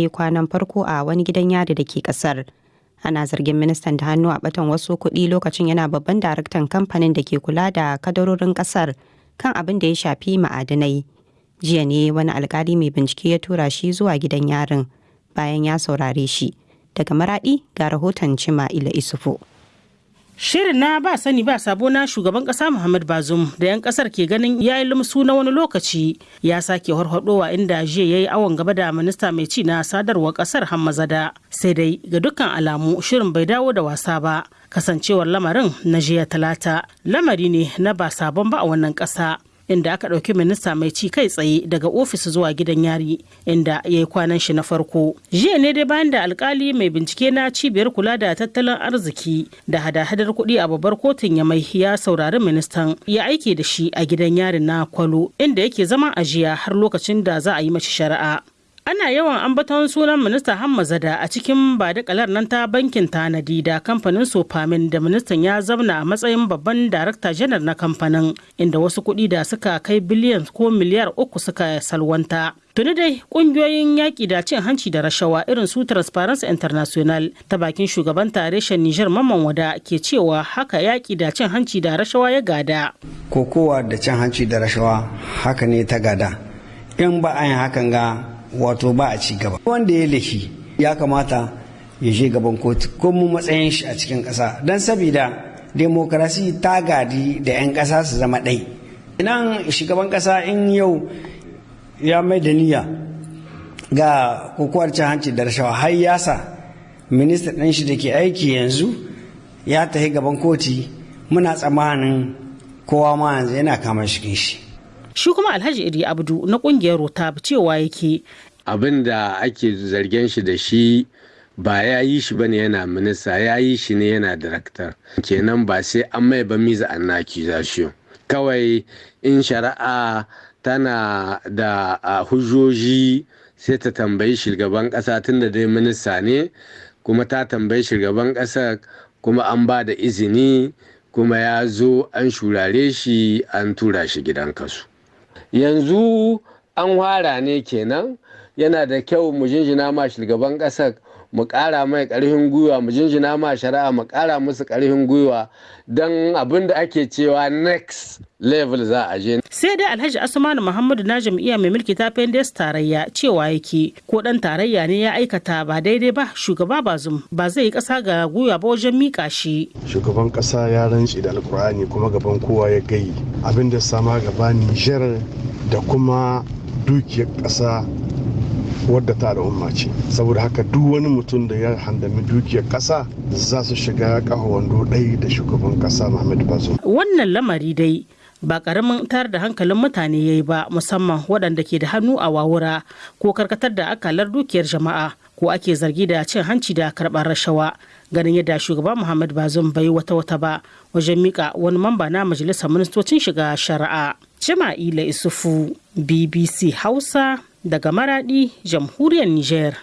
yi kwanan farko a wani gidan yari da ke ƙasar. Ana zargin ministan da hannu a batan wasu kuɗi lokacin yana babban daraktan kamfanin da ke kula da kadarorin ƙasar kan abin da ya shafi ma'adinai. Jiya ne wani alkali mai bincike ya tura shi zuwa gidan yarin bayan ya saurare shi. Daga maraɗi ga rahoton Cima Ila Isufu. Shirin na ba sani ba sabo na shugaban kasa Muhammad Bazum da 'yan ƙasar ke ganin ya yi lumsu na wani lokaci ya sake harhadowa inda jiya ya yi awon gaba da minista mai ci na sadarwar ƙasar Hammazada. Sai dai ga dukkan alamu shirin bai dawo da wasa ba kasancewar lamarin na jiya talata lamari ne na ba sabon ba a wannan kasa. Inda aka ɗauki minista mai ci kai tsaye daga ofis zuwa gidan yari inda ya yi kwanan shi na farko. Jiya ne dai bayan da alkali mai bincike na cibiyar kula da tattalin arziki da hada-hadar kuɗi a babbar kotun ya mai ya saurari ministan ya aike da shi a gidan yarin na kwalo inda yake zama a jiya har lokacin da za a yi mashi shari'a. Ana yawan ambaton sunan minista hamma zada a cikin badakalar nan ta bankin tanadi da kamfanin sofamin da ministan ya zauna a matsayin babban darakta janar na kamfanin inda wasu kuɗi da suka kai biliyan ko miliyar uku suka salwanta. Tuni dai ƙungiyoyin yaƙi da cin hanci da rashawa irin su transparency international ta bakin shugaban tareshen nijar mamman wada ke cewa haka yaƙi da cin hanci da rashawa ya gada. Kokowa da cin hanci da rashawa haka ne ta gada. In ba a yin hakan ga wato ba a ci gaba. Wanda ya laifi ya kamata ya je gaban kotu ko mu matsayin shi a cikin ƙasa. Don sabida demokarasi ta gadi da 'yan ƙasa su zama ɗai. Idan shugaban ƙasa in yau ya mai da niyya ga kokowar cin hanci da rashawa har ya sa minista ɗin shi da ke aiki yanzu ya tafi gaban koti. Muna tsammanin kowa ma yanzu yana kama shikin shi. Shi kuma alhaji iri abdu na ƙungiyar rota cewa yake. Abin da ake zargen shi da shi ba ya yi shi ba ne yana minista ya yi shi ne yana daraktar kenan ba sai an mai ba miza an accusation kawai in shari'a tana da hujjoji sai ta tambayi shugaban kasa tunda dai minista ne kuma ta tambayi shugaban kasa kuma an ba da izini kuma ya zo an shurare shi an tura shi gidan kasu. Yanzu an wara ne kenan. Yana da kyau mu jinjina ma shugaban ƙasar mu ƙara mai ƙarfin gwiwa mu jinjina ma shari'a mu ƙara musu ƙarfin gwiwa don abin da ake cewa next level za a je. sai dai alhaji asmanu muhammadu na jam'iyya mai mulki ta pendes tarayya cewa yake ko dan tarayya ne ya aikata ba daidai ba shugaba bazum ba zai yi ƙasa ga gwiwa ba wajen mika shi. shugaban ƙasa ya rantse da alkur'ani kuma gaban kowa ya gayi abin da sama gaba nijar da kuma dukiyar ƙasa wadda ta al'umma ce. Saboda haka duk wani mutum da ya handami dukiyar ƙasa za su shiga ƙafa wando ɗai da shugaban ƙasa muhammadu bazoum wannan lamari dai ba ƙaramin tar da hankalin mutane ya yi ba musamman waɗanda ke da hannu a wawura ko karkatar da akalar dukiyar jama'a ko ake zargi da cin hanci da karɓar rashawa. Ganin yadda shugaba muhammad bazum bai wata wata ba wajen mika wani mamba na majalisar ministocin shiga shari'a. Jama'ila isufu bbc hausa daga maradi jamhuriyar niger.